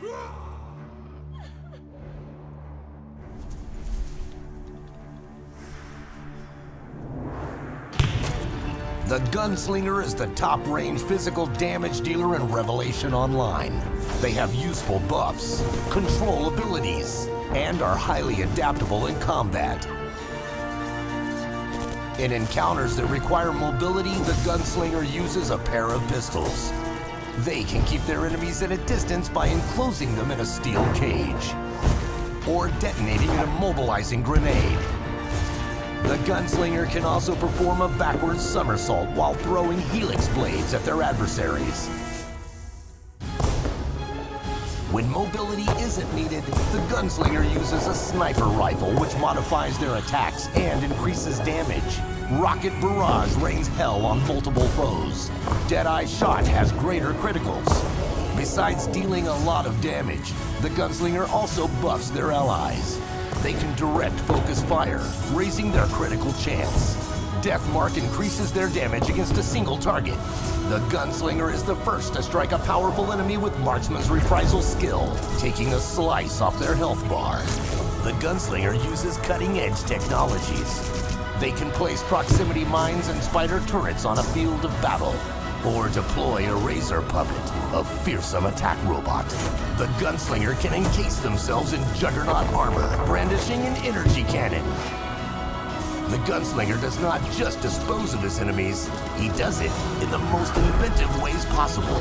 The Gunslinger is the top-range physical damage dealer in Revelation Online. They have useful buffs, control abilities, and are highly adaptable in combat. In encounters that require mobility, the Gunslinger uses a pair of pistols. They can keep their enemies at a distance by enclosing them in a steel cage, or detonating an immobilizing grenade. The gunslinger can also perform a backwards somersault while throwing helix blades at their adversaries. When mobility isn't needed, the gunslinger uses a sniper rifle which modifies their attacks and increases damage. Rocket Barrage rains hell on multiple foes. Deadeye Shot has greater criticals. Besides dealing a lot of damage, the gunslinger also buffs their allies. They can direct focus fire, raising their critical chance. Deathmark increases their damage against a single target. The Gunslinger is the first to strike a powerful enemy with Marksman's reprisal skill, taking a slice off their health bar. The Gunslinger uses cutting-edge technologies. They can place proximity mines and spider turrets on a field of battle, or deploy a razor puppet, a fearsome attack robot. The gunslinger can encase themselves in juggernaut armor, brandishing an energy cannon. The gunslinger does not just dispose of his enemies, he does it in the most inventive ways possible.